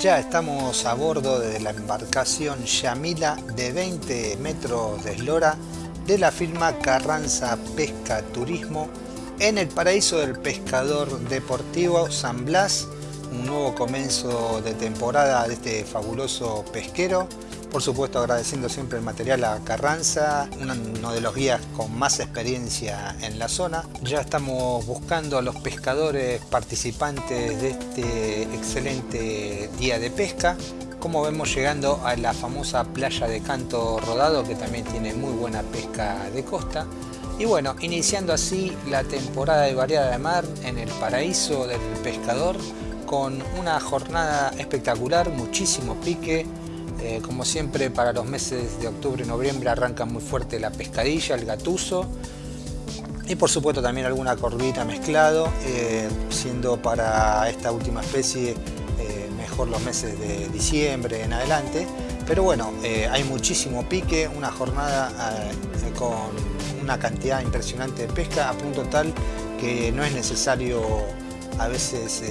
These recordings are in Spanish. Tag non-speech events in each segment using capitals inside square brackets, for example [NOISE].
Ya estamos a bordo de la embarcación Yamila de 20 metros de eslora de la firma Carranza Pesca Turismo en el paraíso del pescador deportivo San Blas, un nuevo comienzo de temporada de este fabuloso pesquero por supuesto agradeciendo siempre el material a Carranza, uno de los guías con más experiencia en la zona. Ya estamos buscando a los pescadores participantes de este excelente día de pesca. Como vemos llegando a la famosa playa de Canto Rodado que también tiene muy buena pesca de costa. Y bueno, iniciando así la temporada de variada de mar en el paraíso del pescador con una jornada espectacular, muchísimo pique, eh, como siempre para los meses de octubre y noviembre arranca muy fuerte la pescadilla, el gatuso y por supuesto también alguna corvita mezclado, eh, siendo para esta última especie eh, mejor los meses de diciembre en adelante. Pero bueno, hay muchísimo pique, una jornada con una cantidad impresionante de pesca a punto tal que no es necesario a veces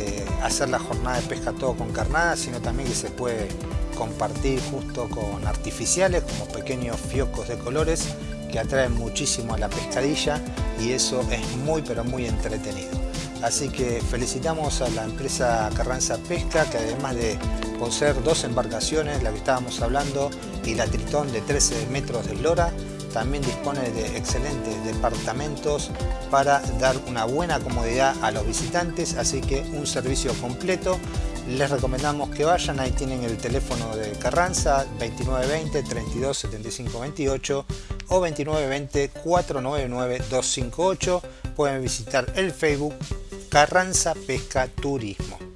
hacer la jornada de pesca todo con carnada, sino también que se puede compartir justo con artificiales como pequeños fiocos de colores que atraen muchísimo a la pescadilla y eso es muy pero muy entretenido. Así que felicitamos a la empresa Carranza Pesca que además de poseer dos embarcaciones, la que estábamos hablando, y la Tritón de 13 metros de lora, también dispone de excelentes departamentos para dar una buena comodidad a los visitantes, así que un servicio completo les recomendamos que vayan, ahí tienen el teléfono de Carranza 2920 32 75 28 o 2920 499 258 pueden visitar el Facebook Carranza Pesca Turismo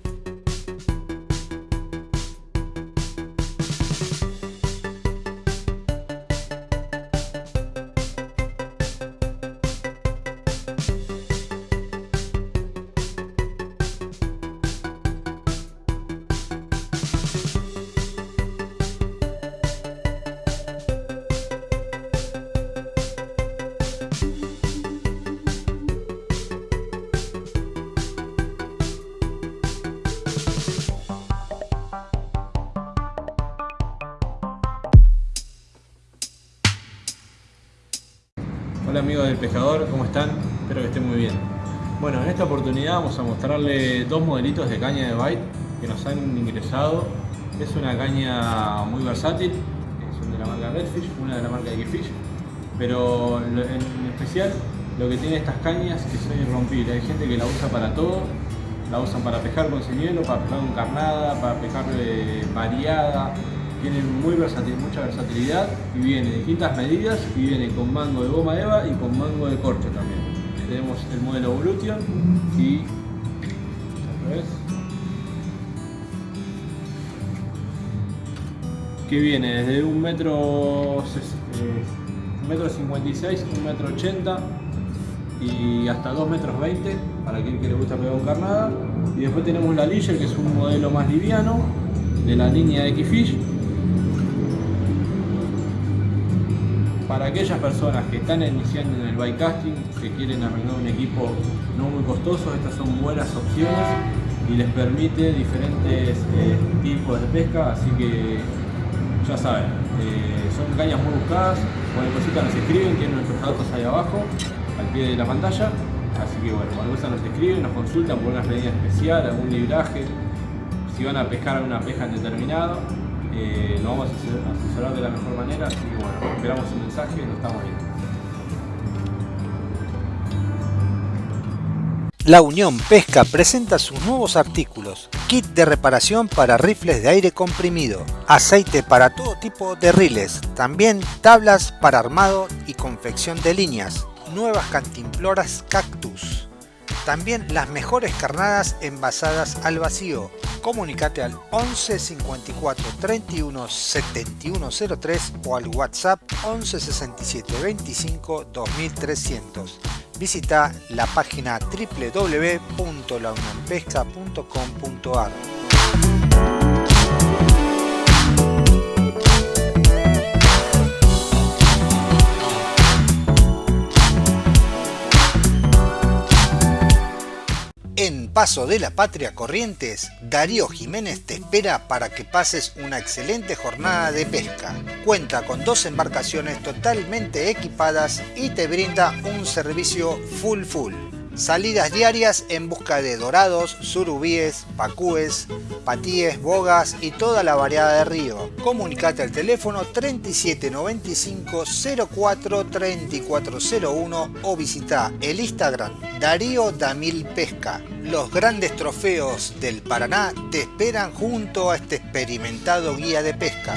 Hola amigos del pescador, ¿cómo están? Espero que estén muy bien. Bueno, en esta oportunidad vamos a mostrarles dos modelitos de caña de bite que nos han ingresado. Es una caña muy versátil, son de la marca Redfish, una de la marca X-Fish, pero en especial lo que tiene estas cañas es que son irrompibles. Hay gente que la usa para todo, la usan para pescar con señuelo, para pescar con carnada, para pescar eh, variada, tienen muy versatil, mucha versatilidad y viene de distintas medidas y viene con mango de goma eva y con mango de corcho también. Tenemos el modelo Evolution y que viene desde un metro, un metro 56, un metro 80 y hasta 2 metros 20 para quien que le gusta pegar un carnada y después tenemos la Leisure que es un modelo más liviano de la línea X-Fish para aquellas personas que están iniciando en el bycasting, que quieren arreglar un equipo no muy costoso, estas son buenas opciones y les permite diferentes eh, tipos de pesca, así que ya saben, eh, son cañas muy buscadas, cualquier cosita nos escriben, tienen nuestros datos ahí abajo, al pie de la pantalla, así que bueno, cualquier cosa nos escriben, nos consultan por una medida especial, algún libraje, si van a pescar alguna pesca en determinado, eh, lo vamos a asesorar de la mejor manera, esperamos un mensaje y nos estamos viendo. La Unión Pesca presenta sus nuevos artículos, kit de reparación para rifles de aire comprimido, aceite para todo tipo de riles, también tablas para armado y confección de líneas, nuevas cantimploras cactus, también las mejores carnadas envasadas al vacío. Comunicate al 11 54 31 71 03 o al WhatsApp 11 67 25 2300. Visita la página www.launionpesca.com.ar Paso de la Patria Corrientes, Darío Jiménez te espera para que pases una excelente jornada de pesca. Cuenta con dos embarcaciones totalmente equipadas y te brinda un servicio full full. Salidas diarias en busca de dorados, surubíes, pacúes, patíes, bogas y toda la variedad de río. Comunicate al teléfono 3795 04 3401 o visita el Instagram Darío Damil Pesca. Los grandes trofeos del Paraná te esperan junto a este experimentado guía de pesca.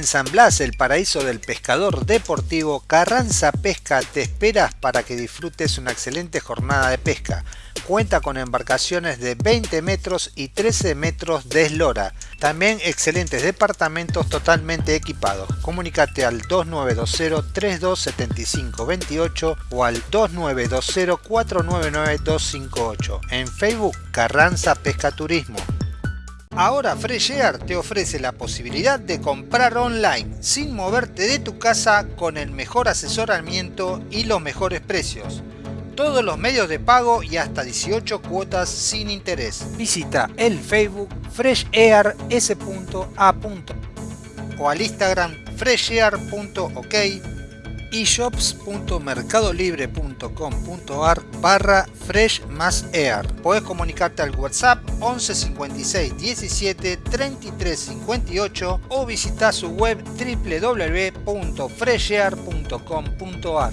En San Blas, el paraíso del pescador deportivo, Carranza Pesca te esperas para que disfrutes una excelente jornada de pesca. Cuenta con embarcaciones de 20 metros y 13 metros de eslora. También excelentes departamentos totalmente equipados. Comunícate al 2920-327528 o al 2920-499-258. En Facebook, Carranza Pesca Turismo. Ahora Fresh Air te ofrece la posibilidad de comprar online sin moverte de tu casa con el mejor asesoramiento y los mejores precios. Todos los medios de pago y hasta 18 cuotas sin interés. Visita el Facebook freshair.s.a. o al Instagram freshair.ok y shops.mercadolibre.com.ar barra fresh más air. Puedes comunicarte al WhatsApp 11 56 17 33 58 o visitar su web www.freshair.com.ar.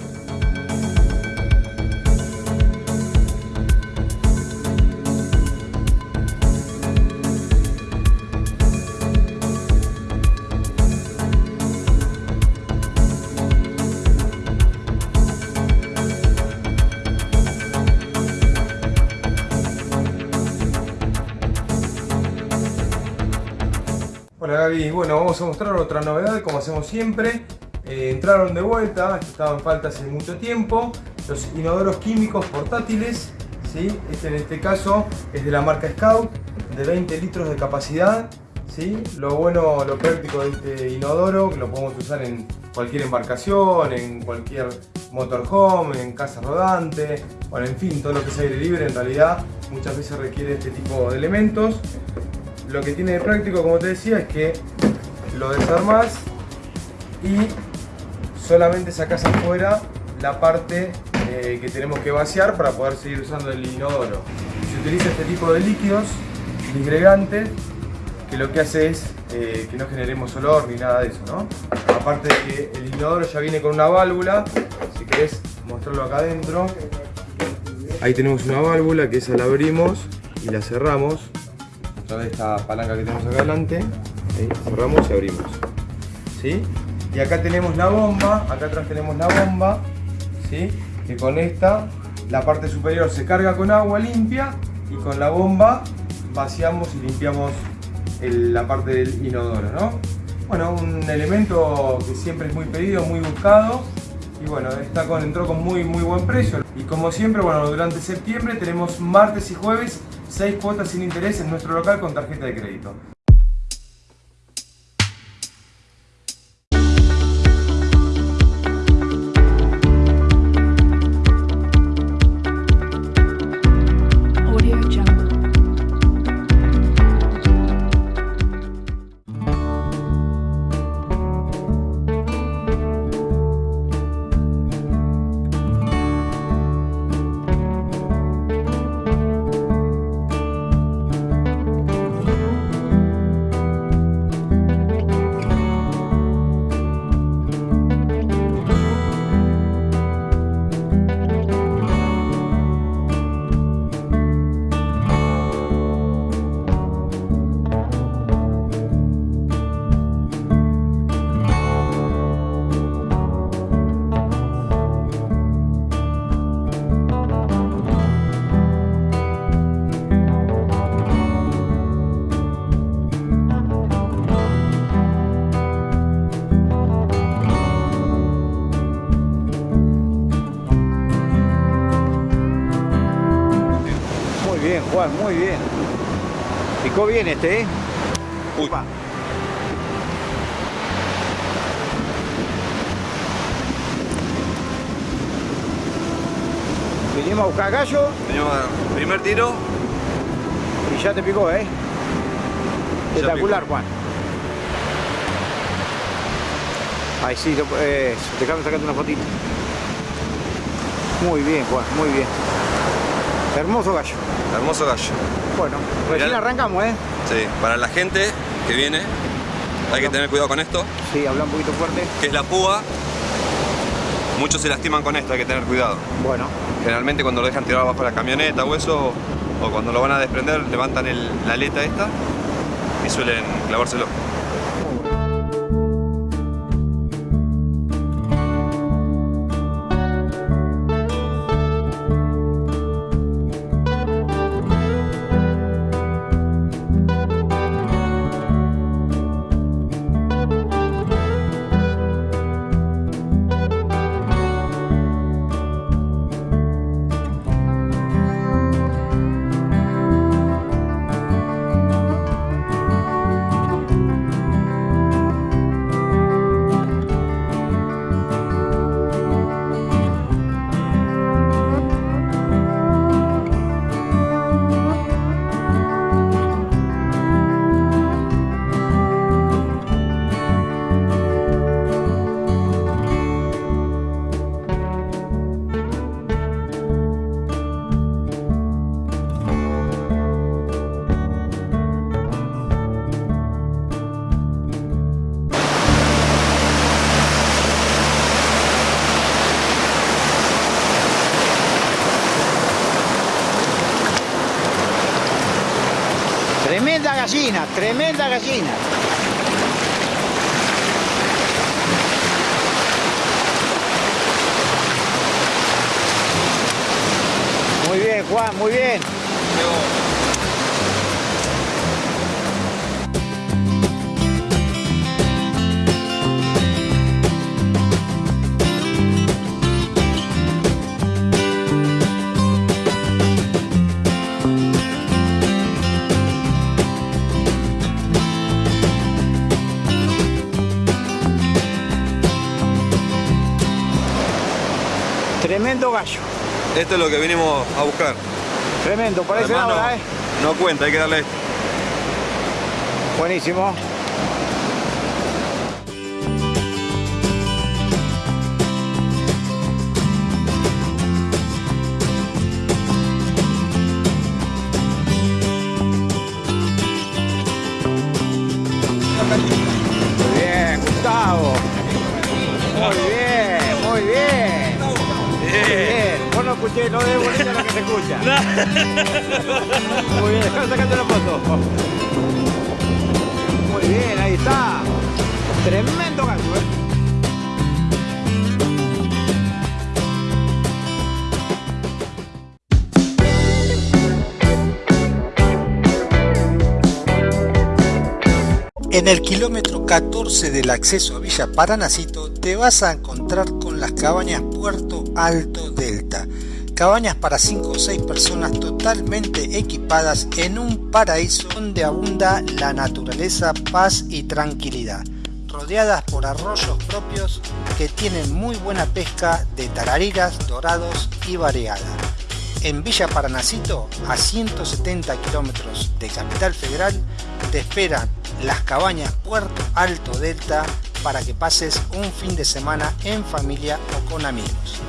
Hola Gaby, bueno vamos a mostrar otra novedad como hacemos siempre. Eh, entraron de vuelta, estaban falta hace mucho tiempo, los inodoros químicos portátiles. ¿sí? Este en este caso es de la marca Scout, de 20 litros de capacidad. ¿sí? Lo bueno, lo práctico de este inodoro, que lo podemos usar en cualquier embarcación, en cualquier motorhome, en casa rodante, bueno, en fin, todo lo que es aire libre en realidad muchas veces requiere este tipo de elementos. Lo que tiene de práctico, como te decía, es que lo desarmas y solamente sacas afuera la parte eh, que tenemos que vaciar para poder seguir usando el inodoro. Se utiliza este tipo de líquidos disgregantes que lo que hace es eh, que no generemos olor ni nada de eso, ¿no? Aparte de que el inodoro ya viene con una válvula, si querés mostrarlo acá adentro, ahí tenemos una válvula que esa la abrimos y la cerramos través de esta palanca que tenemos acá adelante, ahí, cerramos y abrimos, ¿sí? Y acá tenemos la bomba, acá atrás tenemos la bomba, ¿sí? Que con esta la parte superior se carga con agua limpia y con la bomba vaciamos y limpiamos el- la parte del inodoro, ¿no? Bueno, un elemento que siempre es muy pedido, muy buscado y bueno, está con, entró con muy, muy buen precio. Y como siempre, bueno, durante septiembre tenemos martes y jueves 6 cuotas sin interés en nuestro local con tarjeta de crédito. Bien este, ¿eh? Uy. Upa. Vinimos a buscar gallo Venimos a- primer tiro, y ya te picó, ¿eh? Espectacular, Juan. Ahí sí, lo- eh, déjame sacarte una fotito. Muy bien, Juan, muy bien. Hermoso gallo. hermoso gallo. Bueno, recién Mirá. arrancamos, ¿eh? Sí, para la gente que viene, hay que tener cuidado con esto, Sí, habla un poquito fuerte. que es la púa. Muchos se lastiman con esto, hay que tener cuidado. Bueno, Generalmente cuando lo dejan tirado abajo la camioneta o eso, o cuando lo van a desprender, levantan el- la aleta esta y suelen clavárselo. Tremenda gallina. Esto es lo que vinimos a buscar. Tremendo, parece Además, ahora, no, ¿eh? no cuenta, hay que darle esto. Buenísimo. Escuché, no de bonita lo que se escucha. [LAUGHS] Muy bien, déjame sacarte la foto. Muy bien, ahí está. Tremendo gallo, ¿eh? En el kilómetro 14 del acceso a Villa Paranacito te vas a encontrar con las cabañas Puerto Alto Delta. Cabañas para 5 o 6 personas totalmente equipadas en un paraíso donde abunda la naturaleza, paz y tranquilidad. Rodeadas por arroyos propios que tienen muy buena pesca de tarariras, dorados y variada. En Villa Paranacito, a 170 kilómetros de Capital Federal, te esperan las cabañas Puerto Alto Delta para que pases un fin de semana en familia o con amigos.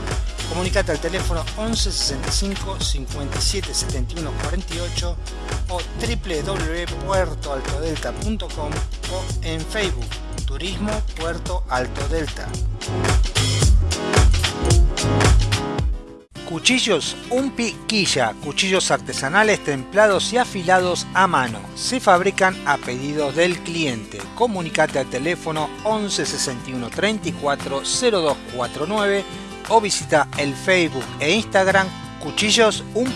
Comunicate al teléfono 11 65 57 71 48 o www.puertoaltodelta.com o en Facebook Turismo Puerto Alto Delta. Cuchillos Un Piquilla, cuchillos artesanales templados y afilados a mano. Se fabrican a pedidos del cliente. Comunicate al teléfono 11 61 34 0249 o visita el Facebook e Instagram Cuchillos Un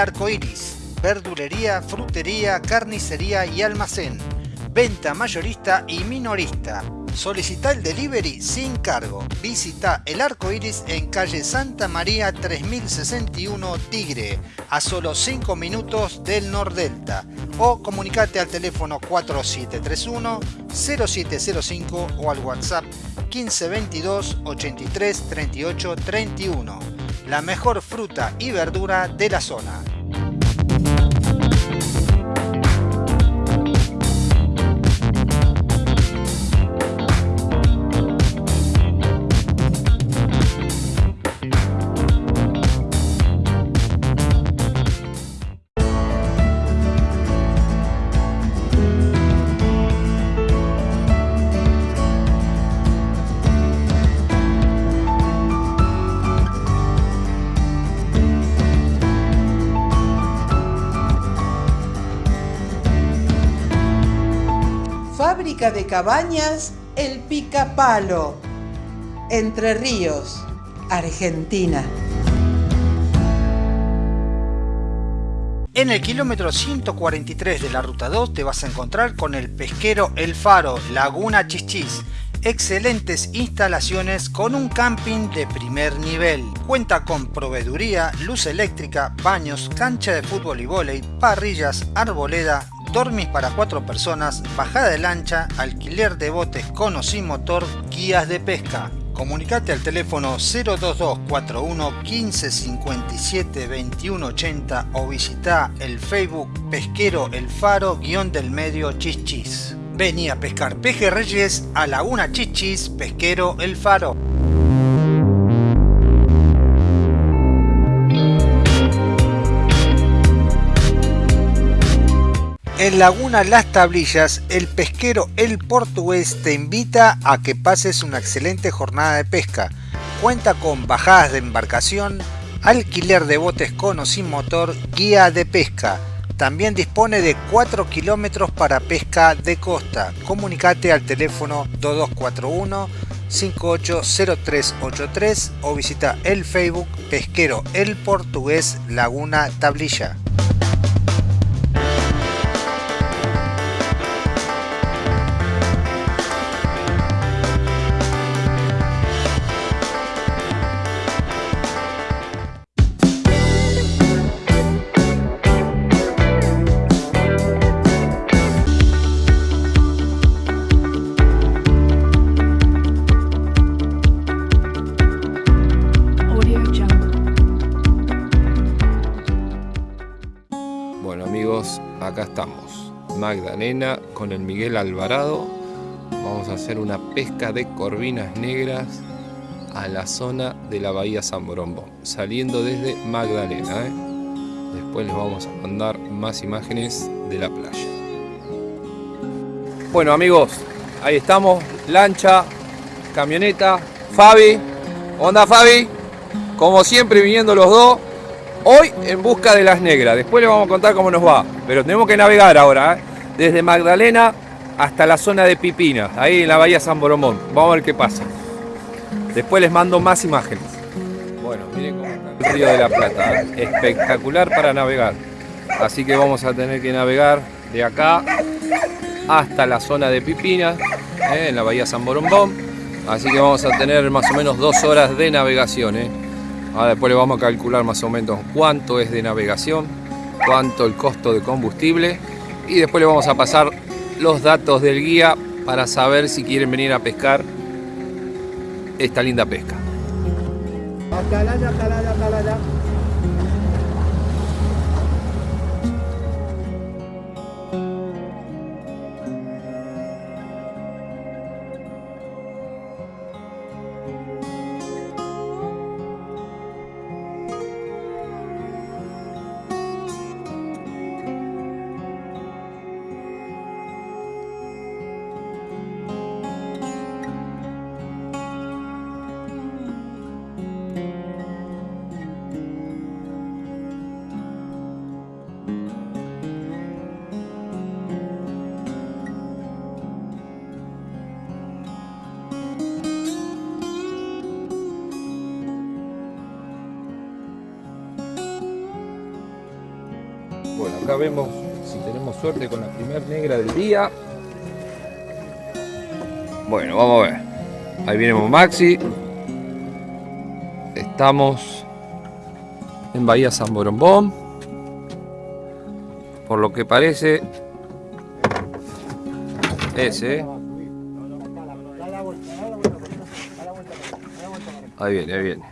Arco Iris. Verdulería, frutería, carnicería y almacén. Venta mayorista y minorista. Solicita el delivery sin cargo. Visita El Arco Iris en calle Santa María 3061 Tigre, a solo 5 minutos del Nordelta. O comunicate al teléfono 4731 0705 o al WhatsApp 1522 83 38 31 la mejor fruta y verdura de la zona. De cabañas El Picapalo, Entre Ríos, Argentina. En el kilómetro 143 de la ruta 2 te vas a encontrar con el pesquero El Faro, Laguna Chichis. excelentes instalaciones con un camping de primer nivel. Cuenta con proveeduría, luz eléctrica, baños, cancha de fútbol y vóley, parrillas, arboleda, dormis para cuatro personas, bajada de lancha, alquiler de botes con o sin motor, guías de pesca. Comunicate al teléfono 02241 15 57 21 80 o visita el Facebook Pesquero El Faro guion del medio Chichis. Vení a pescar pejerreyes a Laguna Chichis Pesquero El Faro. En Laguna Las Tablillas, el pesquero El Portugués te invita a que pases una excelente jornada de pesca. Cuenta con bajadas de embarcación, alquiler de botes con o sin motor, guía de pesca. También dispone de 4 kilómetros para pesca de costa. Comunicate al teléfono 2241 580383 o visita el Facebook Pesquero El Portugués Laguna Tablilla. Magdalena con el Miguel Alvarado. Vamos a hacer una pesca de corvinas negras a la zona de la Bahía San Borombo, saliendo desde Magdalena. ¿eh? Después les vamos a mandar más imágenes de la playa. Bueno amigos, ahí estamos, lancha, camioneta, Fabi. Onda Fabi, como siempre viniendo los dos, hoy en busca de las negras. Después les vamos a contar cómo nos va, pero tenemos que navegar ahora, ¿eh? Desde Magdalena hasta la zona de Pipinas, ahí en la bahía San Boromón. Vamos a ver qué pasa. Después les mando más imágenes. Bueno, miren cómo está el río de la Plata, ¿eh? espectacular para navegar. Así que vamos a tener que navegar de acá hasta la zona de Pipinas, ¿eh? en la bahía San Borombón. Así que vamos a tener más o menos dos horas de navegación. ¿eh? Ahora después le vamos a calcular más o menos cuánto es de navegación, cuánto el costo de combustible y después le vamos a pasar los datos del guía para saber si quieren venir a pescar esta linda pesca. Con la primer negra del día. Bueno, vamos a ver. Ahí viene Maxi. Estamos en Bahía San Borombón. Por lo que parece, ese. Ahí viene, ahí viene.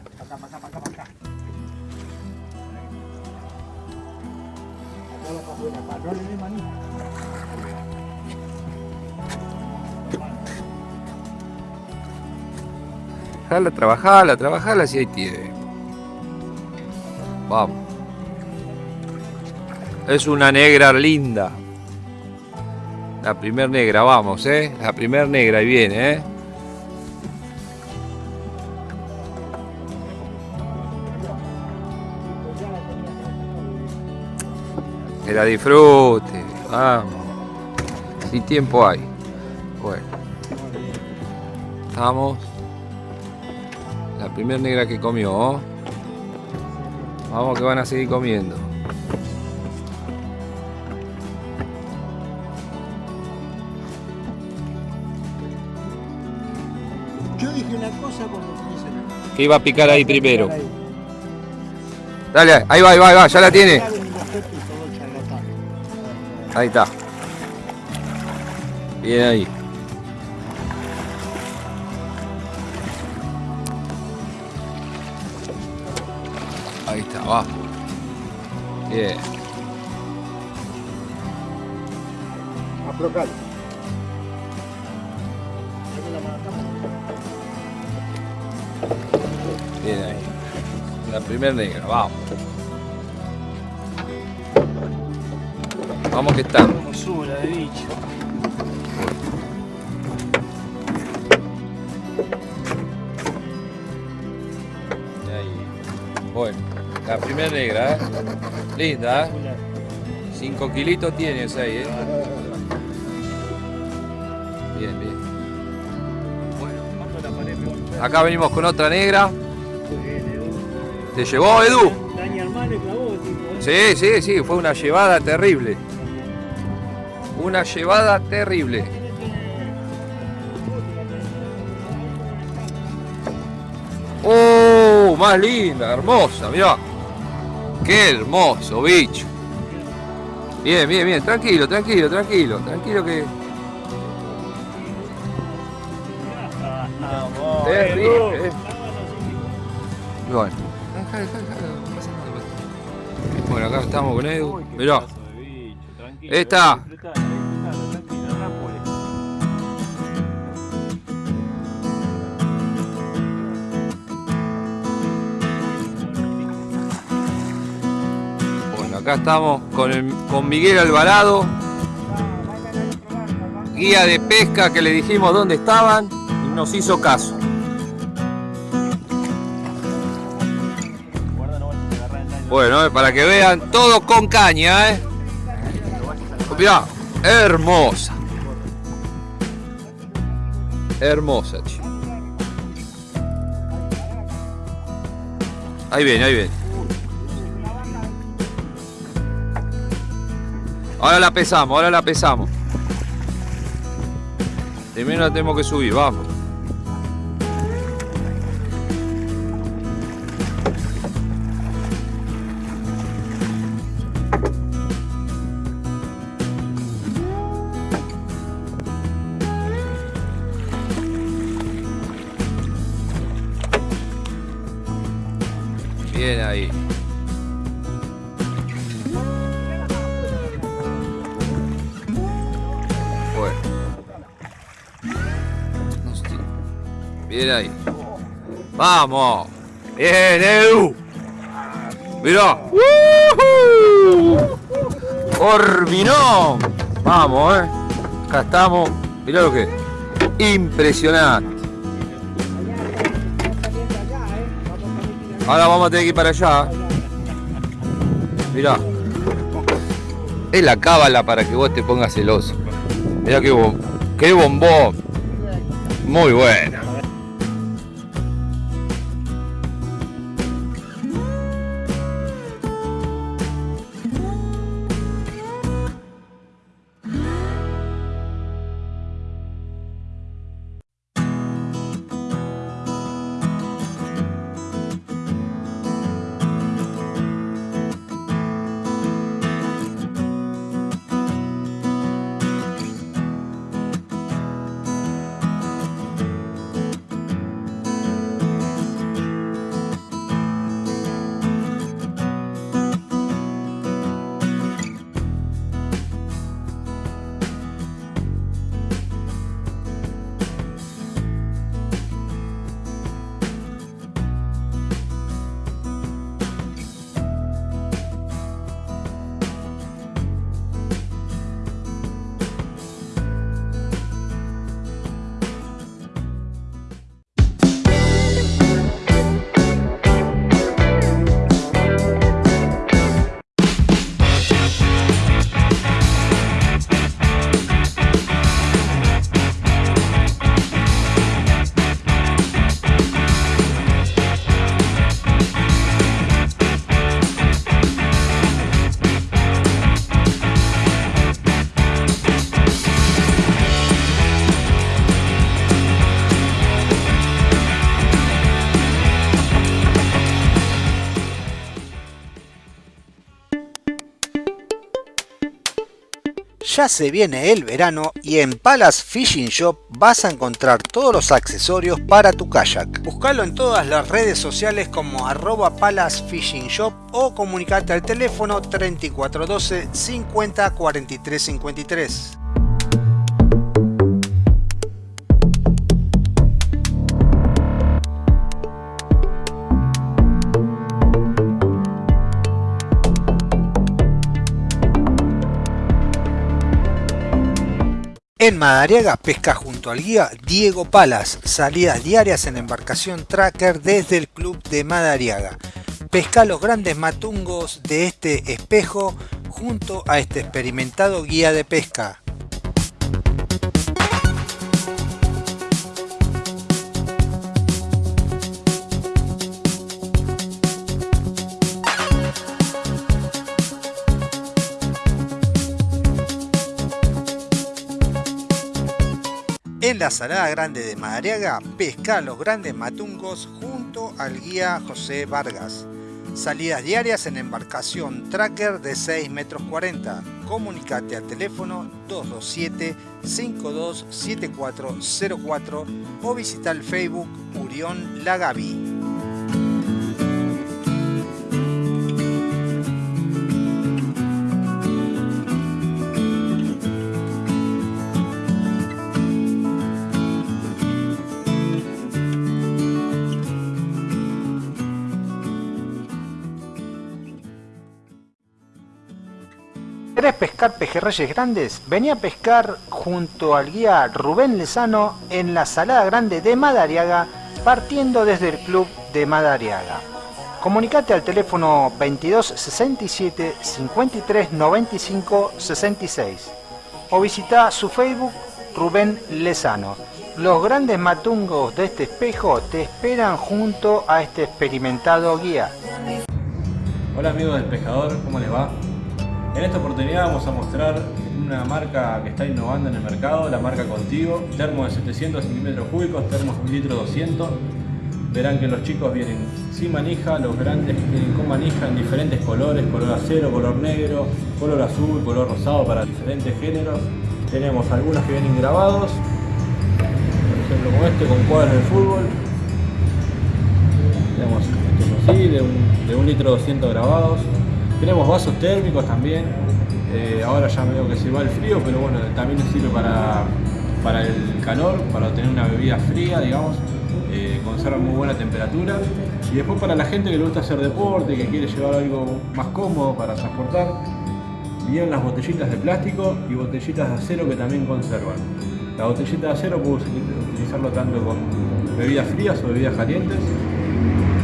Jala, trabajala, trabajala si ahí tiene. Vamos. Es una negra linda. La primer negra, vamos, eh. La primer negra, ahí viene, eh. Que la disfrute, vamos. Si tiempo hay. Bueno. Estamos. Primer negra que comió. ¿oh? Vamos que van a seguir comiendo. dije una cosa cuando Que iba a picar ahí primero. Dale, ahí va, ahí va, ahí va, ya la tiene. Ahí está. Bien. Ahí Bien. Aflocalo. Bien ahí. La primera negra, vamos. Vamos que está. Hermosura de bicho. Ahí. Bueno, la primera negra, ¿eh? Linda, ¿eh? 5 kilitos tiene esa ahí, ¿eh? Bien, bien. Acá venimos con otra negra. ¿Te llevó, Edu? Sí, sí, sí, fue una llevada terrible. Una llevada terrible. ¡Oh! Más linda, hermosa, mirá. Qué hermoso, bicho. Bien, bien, bien. Tranquilo, tranquilo, tranquilo. Tranquilo que. Terrible. eh. Bueno. Dejá, dejá, dejá. Bueno, acá estamos con Edu. Mirá. Esta. Acá estamos con, el- con Miguel Alvarado, guía de pesca que le dijimos dónde estaban y nos hizo caso. Bueno, eh, para que vean todo con caña, ¿eh? Mirá, hermosa. Hermosa, chico. Ahí viene, ahí viene. Ahora la pesamos, ahora la pesamos. Primero la tenemos que subir, vamos. Bien ahí. Bien ahí. Vamos. Bien, Edu. Mirá. ¡Woohoo! Orbinón. Vamos, eh. Acá estamos. Mirá lo que es. Impresionante. Ahora vamos a tener que ir para allá. Mirá. Es la cábala para que vos te pongas celoso. Mirá qué, bom- qué bombón. Muy buena. Ya se viene el verano y en Palace Fishing Shop vas a encontrar todos los accesorios para tu kayak. Búscalo en todas las redes sociales como arroba Palace Fishing Shop o comunicate al teléfono 3412 50 43 53. En Madariaga pesca junto al guía Diego Palas, salidas diarias en embarcación tracker desde el club de Madariaga. Pesca los grandes matungos de este espejo junto a este experimentado guía de pesca. En la Salada Grande de Madariaga, pesca los grandes matungos junto al guía José Vargas. Salidas diarias en embarcación tracker de 6 metros 40. Comunicate al teléfono 227 527404 o visita el Facebook Urión Lagavi. Pescar pejerreyes grandes? Vení a pescar junto al guía Rubén Lezano en la Salada Grande de Madariaga, partiendo desde el club de Madariaga. Comunicate al teléfono 22 67 53 95 66 o visita su Facebook Rubén Lezano. Los grandes matungos de este espejo te esperan junto a este experimentado guía. Hola amigos del pescador, ¿cómo les va? En esta oportunidad vamos a mostrar una marca que está innovando en el mercado, la marca Contigo, termo de 700 centímetros cúbicos, termos 1 litro 200. Verán que los chicos vienen sin manija, los grandes vienen con manija en diferentes colores, color acero, color negro, color azul, color rosado para diferentes géneros. Tenemos algunos que vienen grabados, por ejemplo como este con cuadros de fútbol. Tenemos estos así, de un, de un litro 200 grabados. Tenemos vasos térmicos también, eh, ahora ya veo que se va el frío, pero bueno, también sirve para, para el calor, para tener una bebida fría, digamos, eh, conserva muy buena temperatura. Y después para la gente que le gusta hacer deporte, que quiere llevar algo más cómodo para transportar, vienen las botellitas de plástico y botellitas de acero que también conservan. La botellita de acero puedo utilizarlo tanto con bebidas frías o bebidas calientes,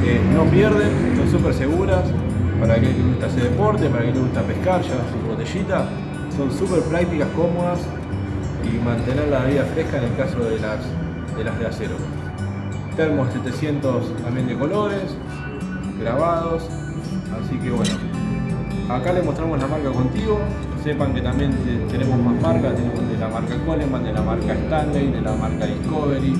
que no pierden, son súper seguras, para aquel que le gusta hacer deporte, para aquel que le gusta pescar, llevar su botellita. Son súper prácticas, cómodas y mantener la vida fresca en el caso de las de, de acero. Termos 700 también de colores, grabados, así que bueno. Acá les mostramos la marca Contigo, sepan que también tenemos más marcas, tenemos de la marca Coleman, de la marca Stanley, de la marca Discovery,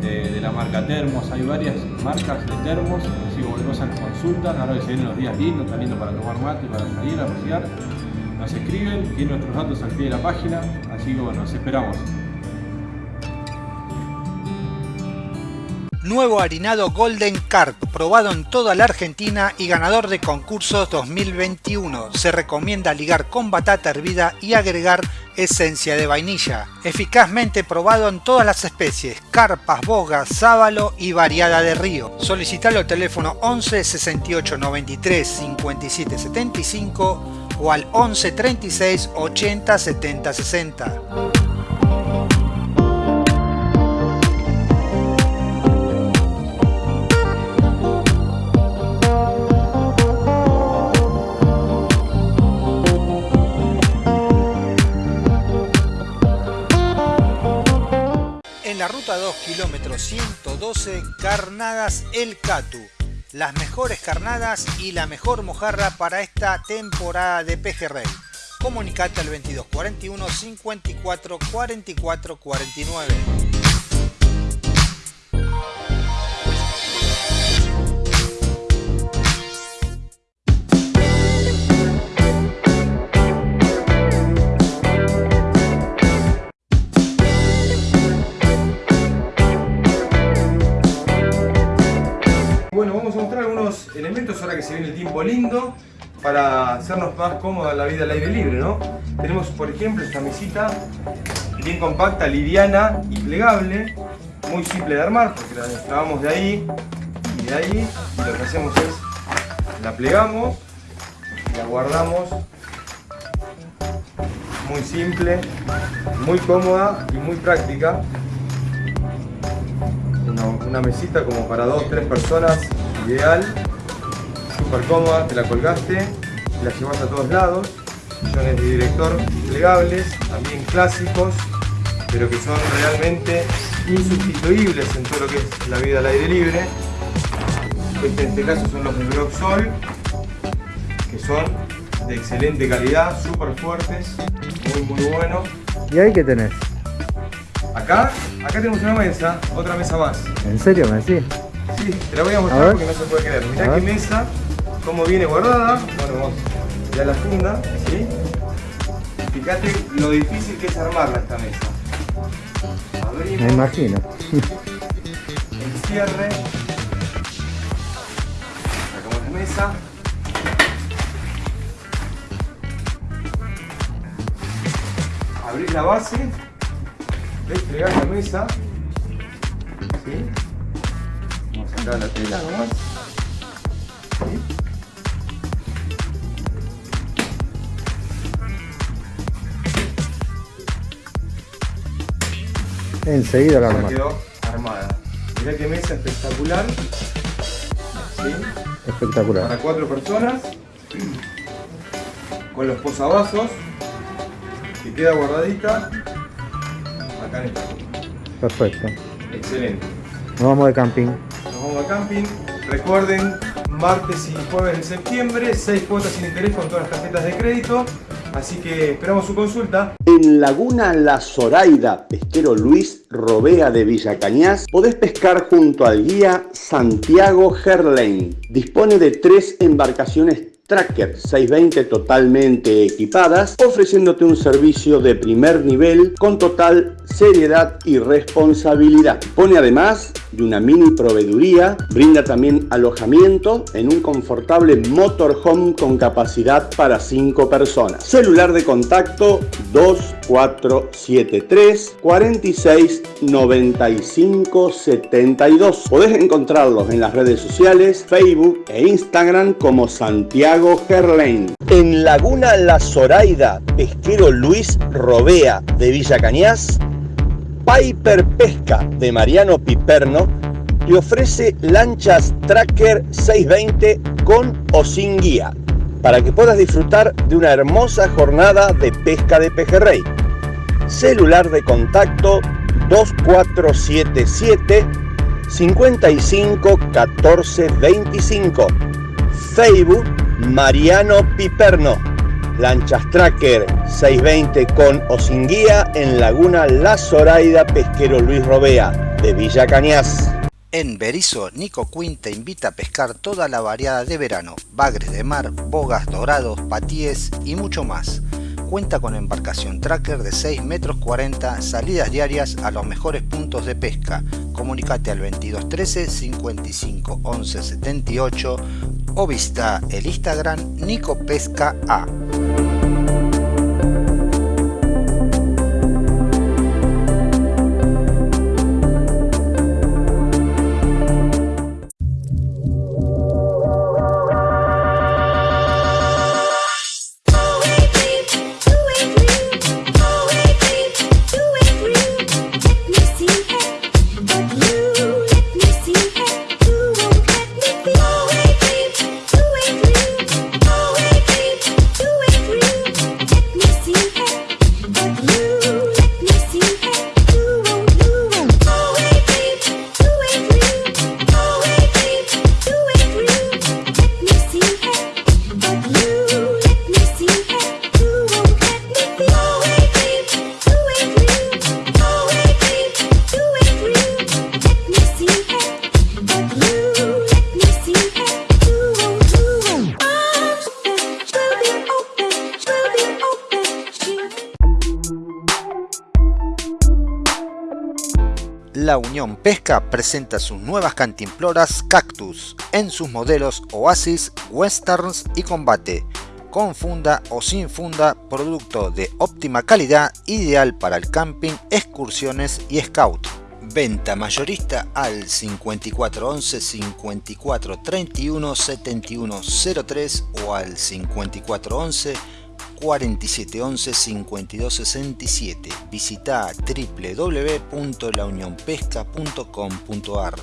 de, la marca Termos, hay varias marcas de termos, que cualquier cosa nos consultan, ahora que se vienen los días lindos, está lindo para tomar mate, para salir a pasear, nos escriben, tienen nuestros datos al pie de la página, así que bueno, nos esperamos. Nuevo harinado Golden Carp, probado en toda la Argentina y ganador de concursos 2021. Se recomienda ligar con batata hervida y agregar esencia de vainilla. Eficazmente probado en todas las especies, carpas, bogas, sábalo y variada de río. Solicitalo al teléfono 11 68 93 57 75 o al 11 36 80 70 60. 2, kilómetro 112, Carnadas El Catu. Las mejores carnadas y la mejor mojarra para esta temporada de pejerrey. Comunicate al 2241 54 44 49. Ahora que se viene el tiempo lindo para hacernos más cómoda la vida al aire libre, ¿no? Tenemos, por ejemplo, esta mesita bien compacta, liviana y plegable, muy simple de armar porque la destrabamos de ahí y de ahí y lo que hacemos es la plegamos la guardamos muy simple, muy cómoda y muy práctica. Una, una mesita como para dos, tres personas, ideal, súper cómoda, te la colgaste, la llevas a todos lados. Sillones de director plegables, también clásicos, pero que son realmente insustituibles en todo lo que es la vida al aire libre. Este, en este caso son los de Broxol, que son de excelente calidad, súper fuertes, muy muy bueno. ¿Y ahí qué tenés? Acá, acá tenemos una mesa, otra mesa más. ¿En serio me decís? Sí, te la voy a mostrar porque no se puede creer. Mirá qué mesa, cómo viene guardada. Bueno, vamos ya la funda, ¿sí? Fíjate lo difícil que es armarla esta mesa. Abrimos Me imagino. el cierre. Sacamos la mesa. Abrís la base. Desplegás la mesa. ¿Sí? Vamos a sacar la tela nomás. Enseguida la armás. quedó armada. Mirá qué mesa espectacular. ¿Sí? Espectacular. Para cuatro personas. Con los posavasos. Que queda guardadita. Acá en punta. Perfecto. Excelente. Nos vamos de camping. Nos vamos a camping. Recuerden, martes y jueves de septiembre, 6 cuotas sin interés con todas las tarjetas de crédito. Así que esperamos su consulta. En Laguna La Zoraida, pesquero Luis Robea de Villa Cañas, podés pescar junto al guía Santiago Gerlain. Dispone de tres embarcaciones Tracker 620 totalmente equipadas, ofreciéndote un servicio de primer nivel con total seriedad y responsabilidad. Dispone además de una mini proveeduría, brinda también alojamiento en un confortable motorhome con capacidad para 5 personas. Celular de contacto 2473 46 95 72. Podés encontrarlos en las redes sociales, Facebook e Instagram como Santiago Gerlain. En Laguna La Zoraida, pesquero Luis Robea de Villa Cañas, Piper Pesca de Mariano Piperno te ofrece lanchas Tracker 620 con o sin guía para que puedas disfrutar de una hermosa jornada de pesca de pejerrey. Celular de contacto 2477 55 14 25. Facebook Mariano Piperno. Lanchas Tracker 620 con o sin guía en Laguna La Zoraida Pesquero Luis Robea de Villa Cañas. En Berizo, Nico Quinn te invita a pescar toda la variada de verano, bagres de mar, bogas, dorados, patíes y mucho más. Cuenta con embarcación tracker de 6 metros 40, salidas diarias a los mejores puntos de pesca. Comunicate al 2213 55 11 78 o visita el Instagram Nico Pesca A. Pesca presenta sus nuevas cantimploras Cactus en sus modelos Oasis, Westerns y Combate, con funda o sin funda, producto de óptima calidad, ideal para el camping, excursiones y scout. Venta mayorista al 5411 54 31 71 03 o al 5411 4711 5267. Visita www.launionpesca.com.ar.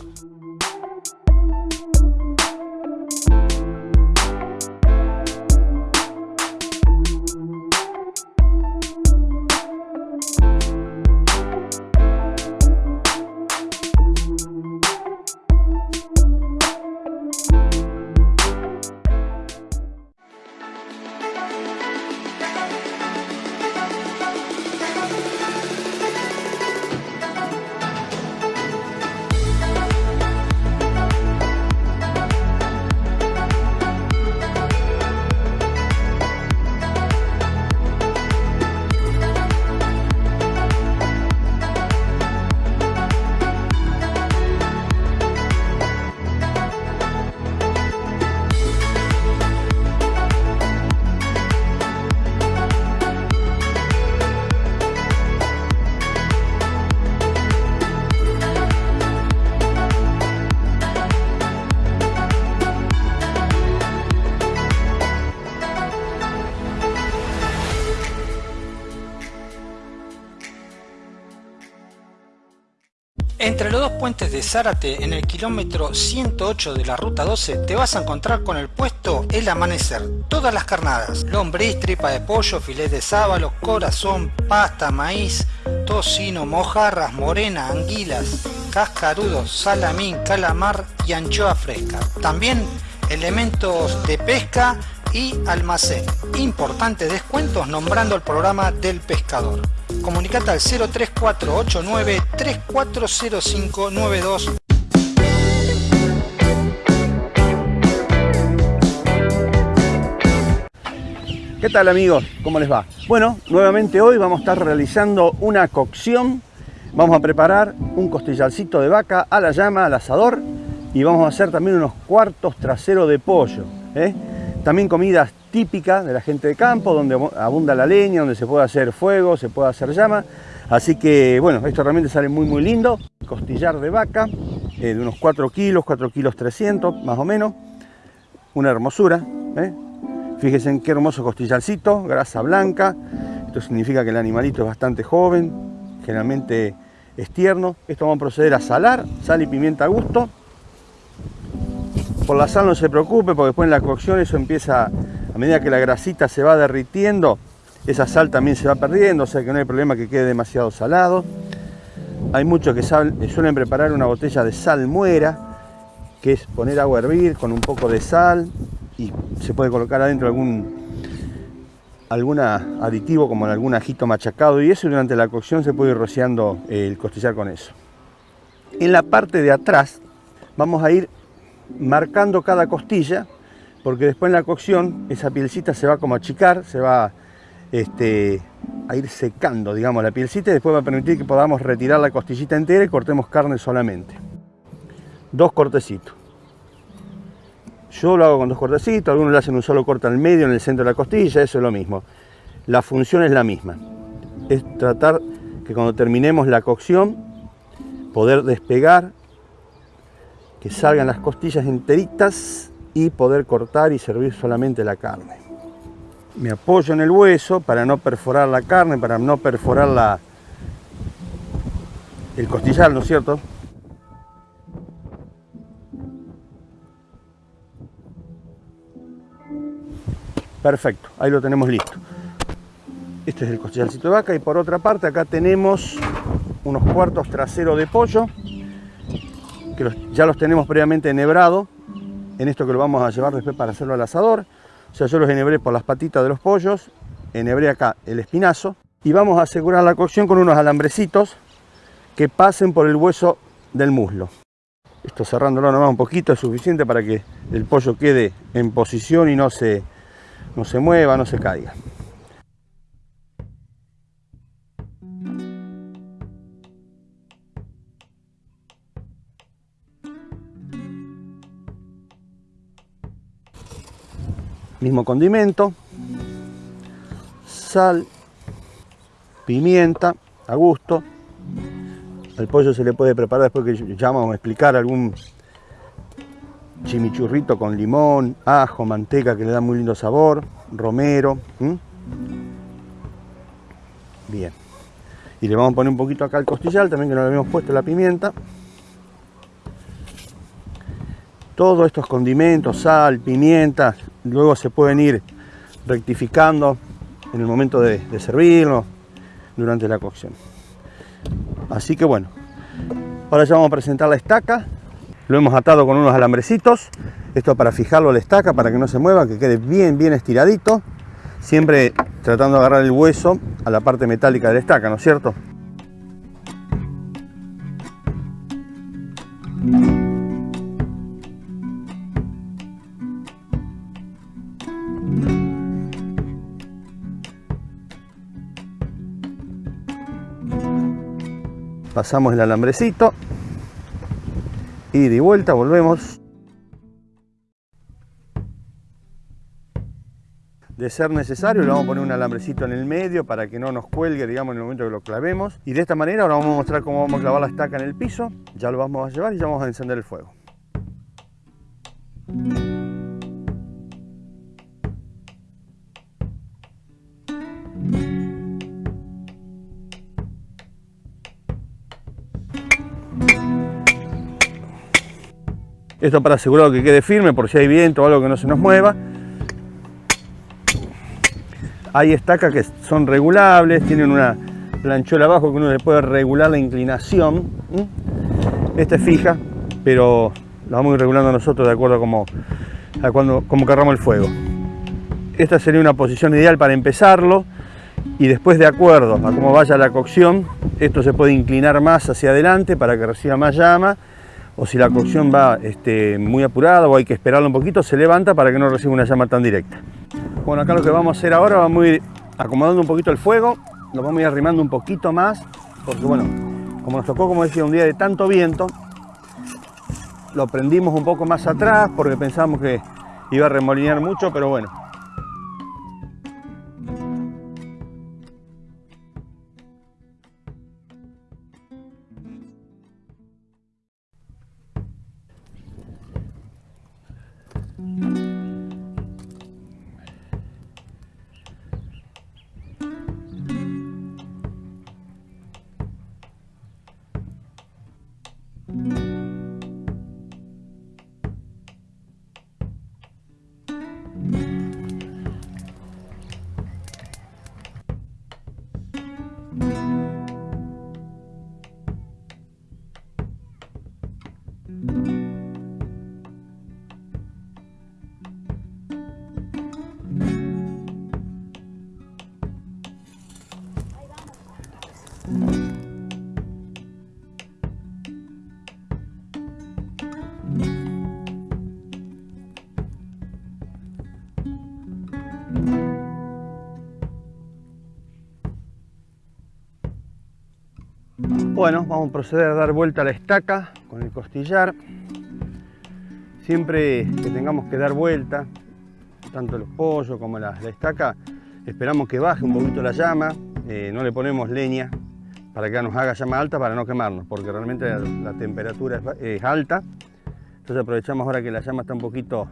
puentes de Zárate, en el kilómetro 108 de la ruta 12, te vas a encontrar con el puesto El Amanecer. Todas las carnadas, lombriz, tripa de pollo, filet de sábalo, corazón, pasta, maíz, tocino, mojarras, morena, anguilas, cascarudos, salamín, calamar y anchoa fresca. También elementos de pesca y almacén. Importantes descuentos nombrando el programa del pescador. Comunicate al 03489 340592 ¿Qué tal amigos? ¿Cómo les va? Bueno, nuevamente hoy vamos a estar realizando una cocción. Vamos a preparar un costillarcito de vaca a la llama, al asador. Y vamos a hacer también unos cuartos traseros de pollo. ¿eh? También comidas típicas de la gente de campo, donde abunda la leña, donde se puede hacer fuego, se puede hacer llama. Así que, bueno, esto realmente sale muy, muy lindo. Costillar de vaca, eh, de unos 4 kilos, 4 kilos 300, más o menos. Una hermosura. ¿eh? Fíjense en qué hermoso costillarcito, grasa blanca. Esto significa que el animalito es bastante joven, generalmente es tierno. Esto vamos a proceder a salar, sal y pimienta a gusto. Por la sal no se preocupe porque después en la cocción eso empieza, a medida que la grasita se va derritiendo, esa sal también se va perdiendo, o sea que no hay problema que quede demasiado salado. Hay muchos que suelen preparar una botella de sal muera, que es poner agua a hervir con un poco de sal y se puede colocar adentro algún algún aditivo como algún ajito machacado y eso durante la cocción se puede ir rociando el costillar con eso. En la parte de atrás vamos a ir marcando cada costilla porque después en la cocción esa pielcita se va como a achicar, se va este, a ir secando digamos la pielcita y después va a permitir que podamos retirar la costillita entera y cortemos carne solamente. Dos cortecitos. Yo lo hago con dos cortecitos, algunos le hacen un solo corte al medio en el centro de la costilla, eso es lo mismo. La función es la misma. Es tratar que cuando terminemos la cocción, poder despegar, que salgan las costillas enteritas y poder cortar y servir solamente la carne. Me apoyo en el hueso para no perforar la carne, para no perforar la, el costillar, ¿no es cierto? Perfecto, ahí lo tenemos listo. Este es el costillarcito de vaca y por otra parte acá tenemos unos cuartos traseros de pollo que ya los tenemos previamente enhebrado en esto que lo vamos a llevar después para hacerlo al asador. O sea, yo los enhebré por las patitas de los pollos, enhebré acá el espinazo y vamos a asegurar la cocción con unos alambrecitos que pasen por el hueso del muslo. Esto cerrándolo nomás un poquito es suficiente para que el pollo quede en posición y no se no se mueva, no se caiga. Mismo condimento, sal, pimienta a gusto. Al pollo se le puede preparar después que vamos a explicar algún chimichurrito con limón, ajo, manteca que le da muy lindo sabor, romero. Bien. Y le vamos a poner un poquito acá al costillar, también que no le habíamos puesto la pimienta. Todos estos condimentos, sal, pimienta, luego se pueden ir rectificando en el momento de, servirlo durante la cocción. Así que bueno, ahora ya vamos a presentar la estaca. Lo hemos atado con unos alambrecitos. Esto para fijarlo a la estaca, para que no se mueva, que quede bien, bien estiradito. Siempre tratando de agarrar el hueso a la parte metálica de la estaca, ¿no es cierto? Pasamos el alambrecito. Y de vuelta volvemos. De ser necesario, le vamos a poner un alambrecito en el medio para que no nos cuelgue, digamos, en el momento que lo clavemos. Y de esta manera ahora vamos a mostrar cómo vamos a clavar la estaca en el piso. Ya lo vamos a llevar y ya vamos a encender el fuego. Esto para asegurar que quede firme por si hay viento o algo que no se nos mueva. Hay estacas que son regulables, tienen una planchola abajo que uno le puede regular la inclinación. Esta es fija, pero la vamos a ir regulando nosotros de acuerdo a cómo, a cuando, cómo cargamos el fuego. Esta sería una posición ideal para empezarlo y después de acuerdo a cómo vaya la cocción, esto se puede inclinar más hacia adelante para que reciba más llama o si la cocción va este, muy apurada o hay que esperarlo un poquito, se levanta para que no reciba una llama tan directa. Bueno, acá lo que vamos a hacer ahora, vamos a ir acomodando un poquito el fuego, lo vamos a ir arrimando un poquito más, porque bueno, como nos tocó, como decía, un día de tanto viento, lo prendimos un poco más atrás porque pensamos que iba a remolinear mucho, pero bueno. Bueno, vamos a proceder a dar vuelta a la estaca con el costillar. Siempre que tengamos que dar vuelta, tanto los pollos como la, estaca, esperamos que baje un poquito la llama, eh, no le ponemos leña para que nos haga llama alta para no quemarnos, porque realmente la, la temperatura es, es alta. Entonces aprovechamos ahora que la llama está un poquito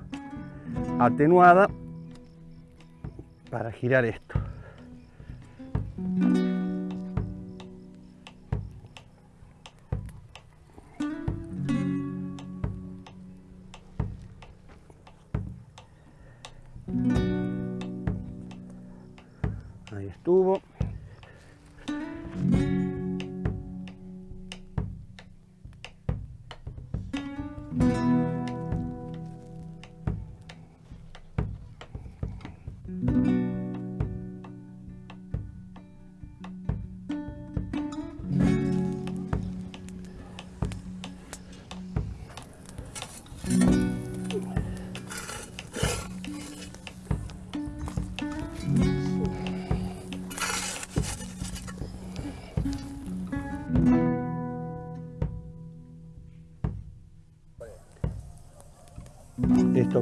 atenuada para girar esto.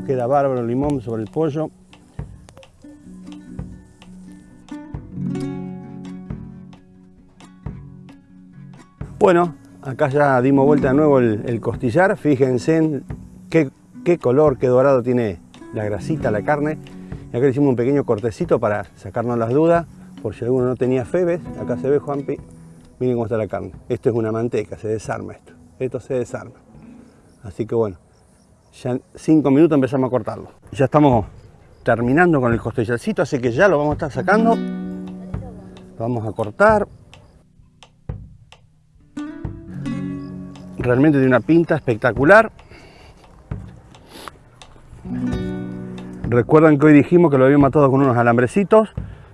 queda bárbaro, limón sobre el pollo. Bueno, acá ya dimos vuelta de nuevo el, costillar. Fíjense en qué, qué, color, qué dorado tiene la grasita, la carne. Y acá le hicimos un pequeño cortecito para sacarnos las dudas, por si alguno no tenía febes. Acá se ve, Juanpi, miren cómo está la carne. Esto es una manteca, se desarma esto. Esto se desarma. Así que bueno, ya en cinco minutos empezamos a cortarlo. Ya estamos terminando con el costillarcito, así que ya lo vamos a estar sacando. Lo vamos a cortar. Realmente tiene una pinta espectacular. Recuerdan que hoy dijimos que lo habíamos matado con unos alambrecitos,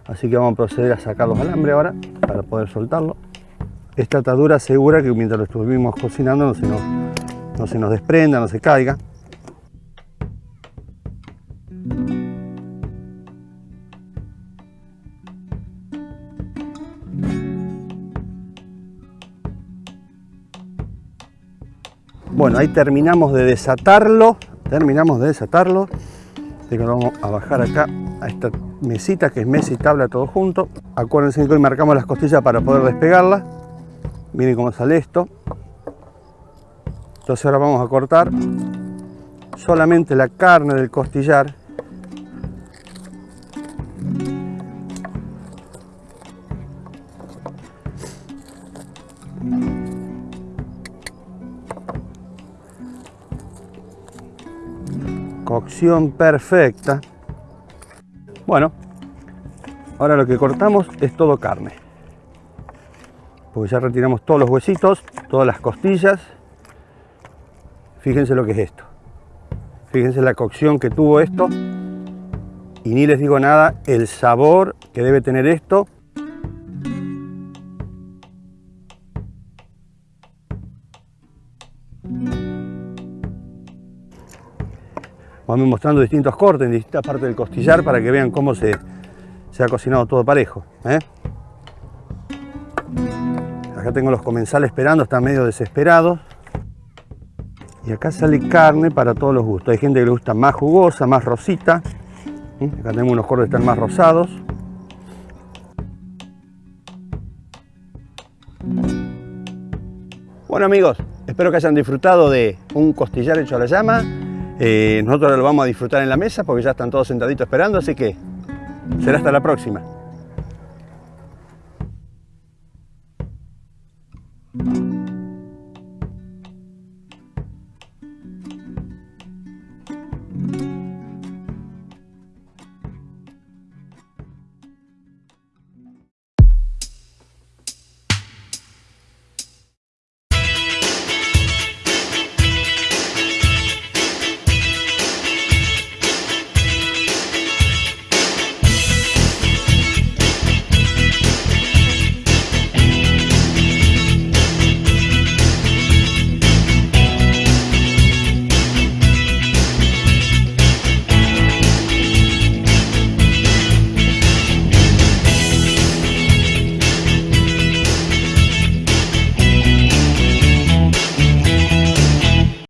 así que vamos a proceder a sacar los alambres ahora para poder soltarlo. Esta atadura asegura que mientras lo estuvimos cocinando no se nos, no se nos desprenda, no se caiga. Bueno, ahí terminamos de desatarlo, terminamos de desatarlo. Así que vamos a bajar acá a esta mesita que es mesa y tabla todo junto. Acuérdense que hoy marcamos las costillas para poder despegarlas. Miren cómo sale esto. Entonces ahora vamos a cortar solamente la carne del costillar. Cocción perfecta. Bueno, ahora lo que cortamos es todo carne. Porque ya retiramos todos los huesitos, todas las costillas. Fíjense lo que es esto. Fíjense la cocción que tuvo esto. Y ni les digo nada, el sabor que debe tener esto. Vamos mostrando distintos cortes en distintas partes del costillar para que vean cómo se, se ha cocinado todo parejo. ¿eh? Acá tengo los comensales esperando, están medio desesperados. Y acá sale carne para todos los gustos. Hay gente que le gusta más jugosa, más rosita. ¿eh? Acá tenemos unos cortes que están más rosados. Bueno amigos, espero que hayan disfrutado de un costillar hecho a la llama. Eh, nosotros lo vamos a disfrutar en la mesa porque ya están todos sentaditos esperando, así que será hasta la próxima.